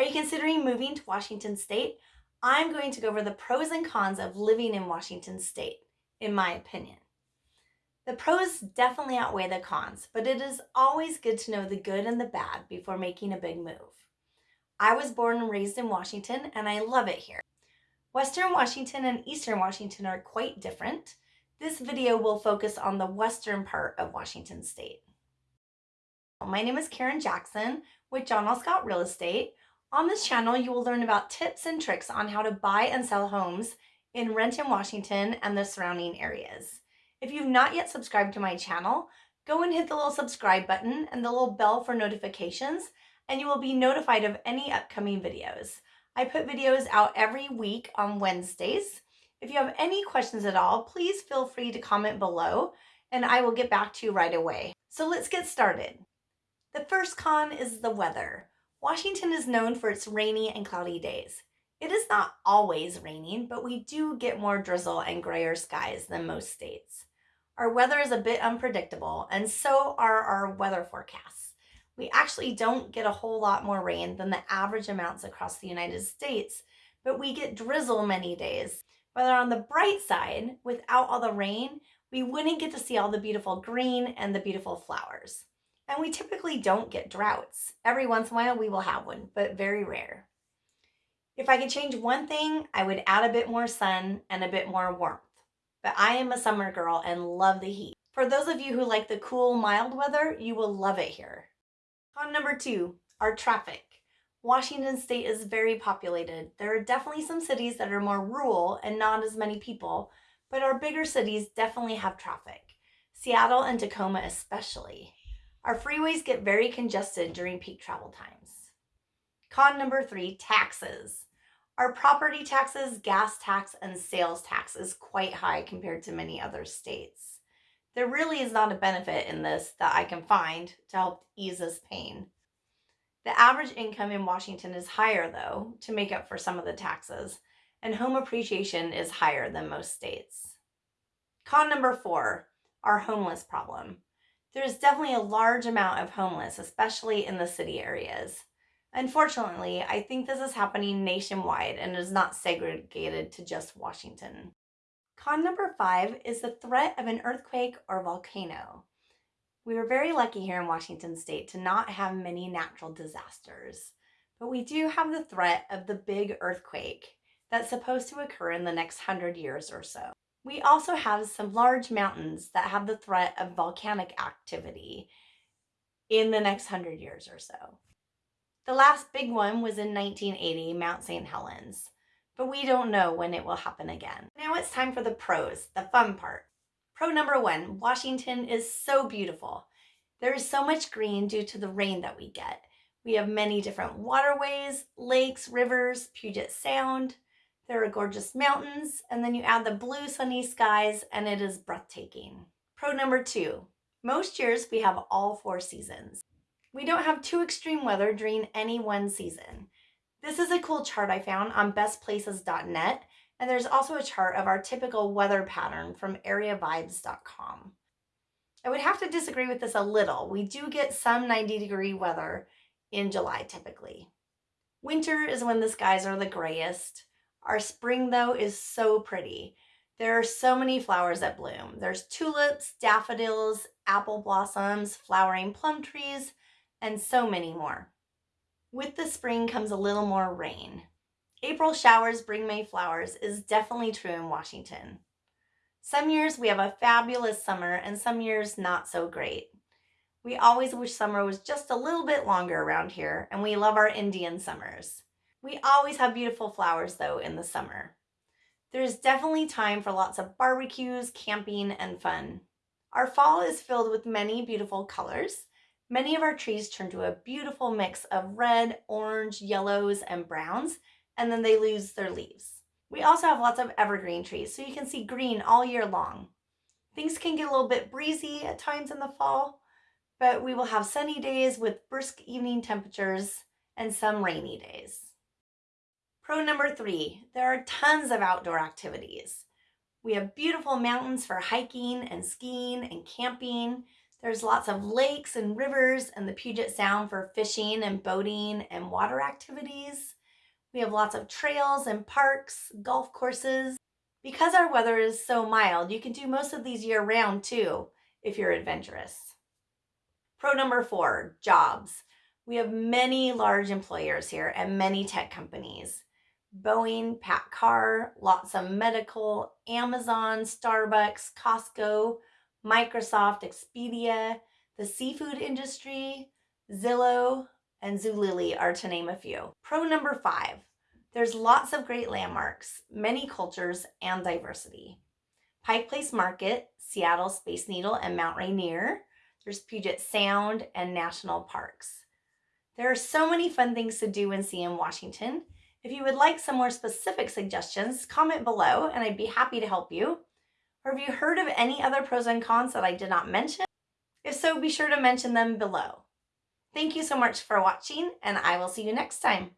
Are you considering moving to Washington State? I'm going to go over the pros and cons of living in Washington State, in my opinion. The pros definitely outweigh the cons, but it is always good to know the good and the bad before making a big move. I was born and raised in Washington and I love it here. Western Washington and Eastern Washington are quite different. This video will focus on the western part of Washington State. My name is Karen Jackson with John L. Scott Real Estate. On this channel, you will learn about tips and tricks on how to buy and sell homes in Renton, Washington and the surrounding areas. If you've not yet subscribed to my channel, go and hit the little subscribe button and the little bell for notifications, and you will be notified of any upcoming videos. I put videos out every week on Wednesdays. If you have any questions at all, please feel free to comment below and I will get back to you right away. So let's get started. The first con is the weather. Washington is known for its rainy and cloudy days. It is not always raining, but we do get more drizzle and grayer skies than most states. Our weather is a bit unpredictable, and so are our weather forecasts. We actually don't get a whole lot more rain than the average amounts across the United States, but we get drizzle many days. But on the bright side, without all the rain, we wouldn't get to see all the beautiful green and the beautiful flowers. And we typically don't get droughts. Every once in a while we will have one, but very rare. If I could change one thing, I would add a bit more sun and a bit more warmth but I am a summer girl and love the heat. For those of you who like the cool, mild weather, you will love it here. Con number two, our traffic. Washington state is very populated. There are definitely some cities that are more rural and not as many people, but our bigger cities definitely have traffic. Seattle and Tacoma especially. Our freeways get very congested during peak travel times. Con number three, taxes. Our property taxes, gas tax, and sales tax is quite high compared to many other states. There really is not a benefit in this that I can find to help ease this pain. The average income in Washington is higher, though, to make up for some of the taxes, and home appreciation is higher than most states. Con number four, our homeless problem. There is definitely a large amount of homeless, especially in the city areas. Unfortunately, I think this is happening nationwide and is not segregated to just Washington. Con number five is the threat of an earthquake or volcano. We were very lucky here in Washington state to not have many natural disasters, but we do have the threat of the big earthquake that's supposed to occur in the next hundred years or so. We also have some large mountains that have the threat of volcanic activity in the next hundred years or so. The last big one was in 1980, Mount St. Helens, but we don't know when it will happen again. Now it's time for the pros, the fun part. Pro number one, Washington is so beautiful. There is so much green due to the rain that we get. We have many different waterways, lakes, rivers, Puget Sound. There are gorgeous mountains, and then you add the blue sunny skies and it is breathtaking. Pro number two, most years we have all four seasons. We don't have too extreme weather during any one season. This is a cool chart I found on bestplaces.net, and there's also a chart of our typical weather pattern from areavibes.com. I would have to disagree with this a little. We do get some 90 degree weather in July typically. Winter is when the skies are the grayest. Our spring though is so pretty. There are so many flowers that bloom. There's tulips, daffodils, apple blossoms, flowering plum trees, and so many more. With the spring comes a little more rain. April showers bring May flowers is definitely true in Washington. Some years we have a fabulous summer and some years not so great. We always wish summer was just a little bit longer around here and we love our Indian summers. We always have beautiful flowers though in the summer. There's definitely time for lots of barbecues, camping, and fun. Our fall is filled with many beautiful colors. Many of our trees turn to a beautiful mix of red, orange, yellows, and browns, and then they lose their leaves. We also have lots of evergreen trees, so you can see green all year long. Things can get a little bit breezy at times in the fall, but we will have sunny days with brisk evening temperatures and some rainy days. Pro number three, there are tons of outdoor activities. We have beautiful mountains for hiking and skiing and camping. There's lots of lakes and rivers and the Puget Sound for fishing and boating and water activities. We have lots of trails and parks, golf courses. Because our weather is so mild, you can do most of these year round too if you're adventurous. Pro number four, jobs. We have many large employers here and many tech companies. Boeing, PACCAR, lots of medical, Amazon, Starbucks, Costco, Microsoft, Expedia, the seafood industry, Zillow, and Zulily are to name a few. Pro number five, there's lots of great landmarks, many cultures, and diversity. Pike Place Market, Seattle Space Needle, and Mount Rainier. There's Puget Sound and national parks. There are so many fun things to do and see in Washington. If you would like some more specific suggestions, comment below and I'd be happy to help you. Or have you heard of any other pros and cons that I did not mention? If so, be sure to mention them below. Thank you so much for watching and I will see you next time.